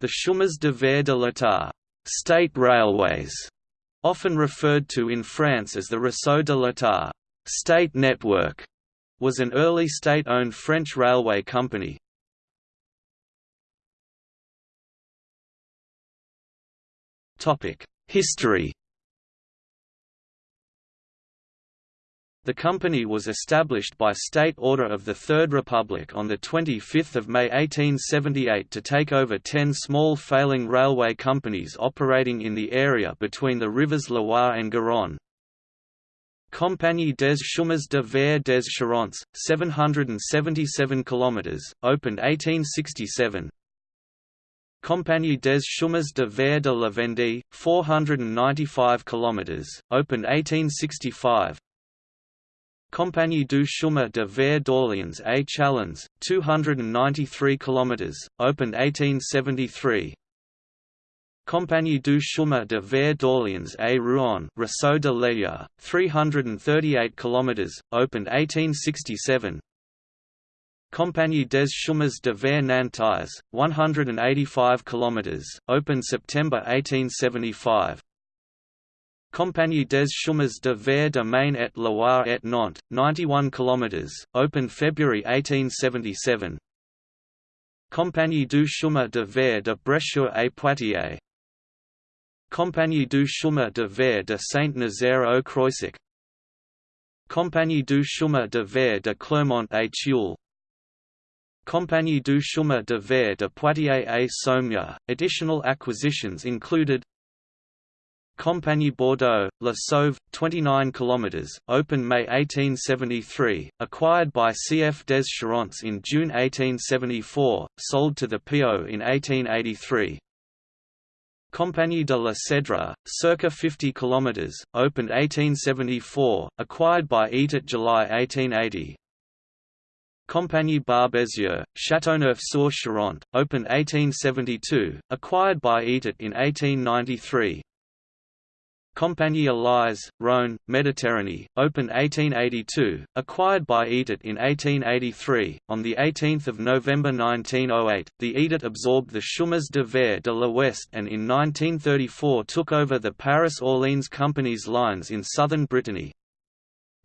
The chemins de fer de l'État state railways, often referred to in France as the Réseau de l'État state network, was an early state-owned French railway company. History The company was established by State Order of the Third Republic on 25 May 1878 to take over ten small failing railway companies operating in the area between the rivers Loire and Garonne. Compagnie des Chemins de Fer des Charentes, 777 km, opened 1867 Compagnie des Chemins de Fer de la Vendée, 495 km, opened 1865 Compagnie du chemin de fer d'Orléans à Châlons, 293 km, opened 1873. Compagnie du chemin de fer d'Orléans à Rouen, Réseau de l'État, 338 km, opened 1867. Compagnie des chemins de fer nantais, 185 km, opened September 1875. Compagnie des chemins de fer de Maine et Loire et Nantes, 91 km, opened February 1877. Compagnie du chemin de fer de Bressuire et Poitiers Compagnie du chemin de fer de Saint-Nazaire au Croisic Compagnie du chemin de fer de Clermont et Tulle Compagnie du chemin de fer de Poitiers et Saumur. Additional acquisitions included Compagnie Bordeaux, La Sauve, 29 km, open May 1873, acquired by CF des Charentes in June 1874, sold to the PO in 1883. Compagnie de la Seudre, circa 50 km, opened 1874, acquired by État July 1880. Compagnie Barbezieux, Châteauneuf-sur-Charente, opened 1872, acquired by État in 1893. Compagnie Elise, Rhône, Méditerranée, opened 1882, acquired by État in 1883. On 18 November 1908, the État absorbed the Chemins de Fer de l'Ouest and in 1934 took over the Paris-Orléans Company's lines in southern Brittany.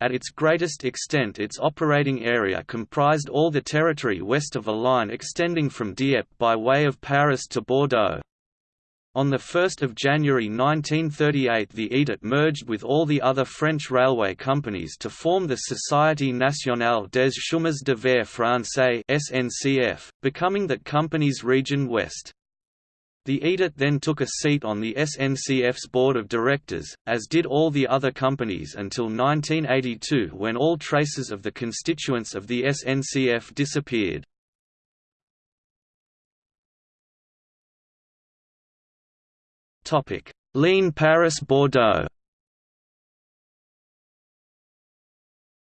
At its greatest extent its operating area comprised all the territory west of a line extending from Dieppe by way of Paris to Bordeaux. On 1 January 1938 the État merged with all the other French railway companies to form the Société Nationale des Chemins de Fer Français SNCF, becoming that company's Region West. The État then took a seat on the SNCF's board of directors, as did all the other companies until 1982 when all traces of the constituents of the SNCF disappeared. Topic: Ligne Paris-Bordeaux.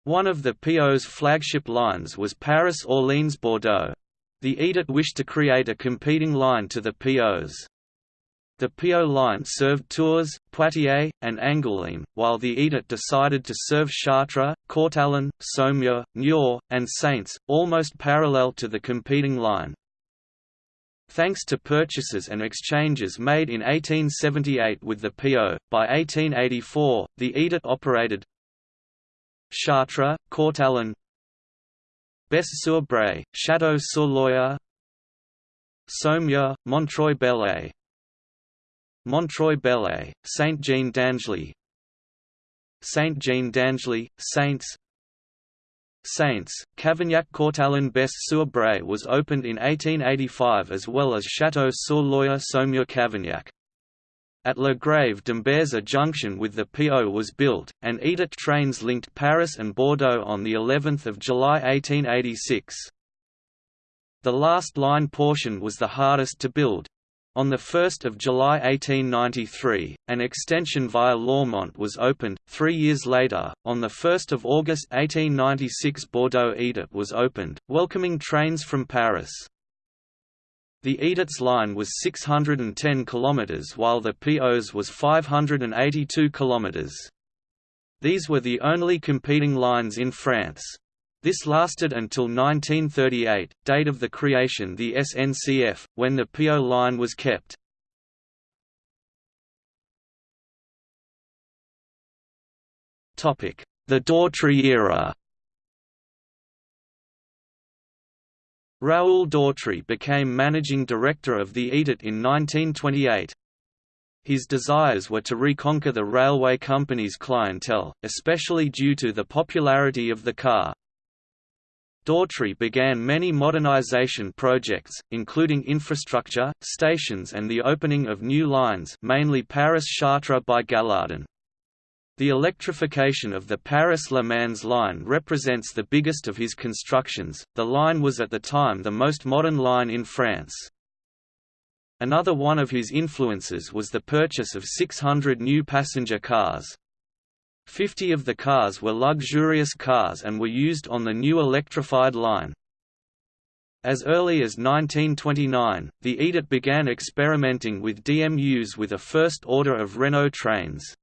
One of the PO's flagship lines was Paris-Orléans-Bordeaux. The État wished to create a competing line to the PO's. The PO line served Tours, Poitiers, and Angoulême, while the État decided to serve Chartres, Courtalain, Saumur, Niort, and Saintes, almost parallel to the competing line. Thanks to purchases and exchanges made in 1878 with the PO, by 1884, the État operated. Chartres, Courtalain Besse-sur-Bray, Château-sur-Loire Saumur, Montreuil-Bellay Montreuil-Bellay, Saint-Jean-d'Angely. Saint-Jean-d'Angely, Saintes Saintes, Cavignac Courtalain Besse sur Braye was opened in 1885 as well as Château-sur-Loire Saumur Cavignac. At Le Grave d'Ambarès junction with the PO was built, and État trains linked Paris and Bordeaux on the 11th of July 1886. The last line portion was the hardest to build, on 1 July 1893, an extension via Lormont was opened. Three years later, on 1 August 1896 Bordeaux État was opened, welcoming trains from Paris. The État's line was 610 km while the PO's was 582 km. These were the only competing lines in France. This lasted until 1938, date of the creation the SNCF, when the PO line was kept. The Dautry era Raoul Dautry became managing director of the État in 1928. His desires were to reconquer the railway company's clientele, especially due to the popularity of the car. Dautry began many modernization projects, including infrastructure, stations and the opening of new lines mainly Paris-Chartres by Gallardon. The electrification of the Paris-Le Mans line represents the biggest of his constructions. The line was at the time the most modern line in France. Another one of his influences was the purchase of 600 new passenger cars. Fifty of the cars were luxurious cars and were used on the new electrified line. As early as 1929, the État began experimenting with DMUs with a first order of Renault trains.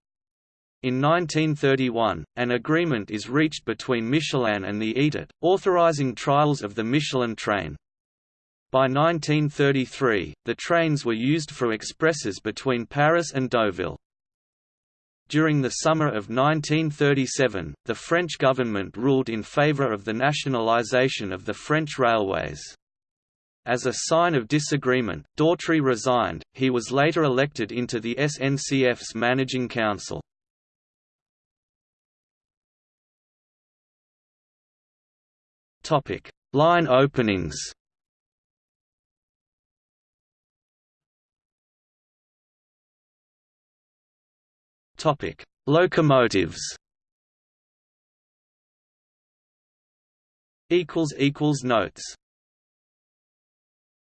In 1931, an agreement is reached between Michelin and the État, authorizing trials of the Michelin train. By 1933, the trains were used for expresses between Paris and Deauville. During the summer of 1937, the French government ruled in favor of the nationalization of the French railways. As a sign of disagreement, Dautry resigned, he was later elected into the SNCF's managing council. Line openings. Topic: Locomotives. Equals equals notes.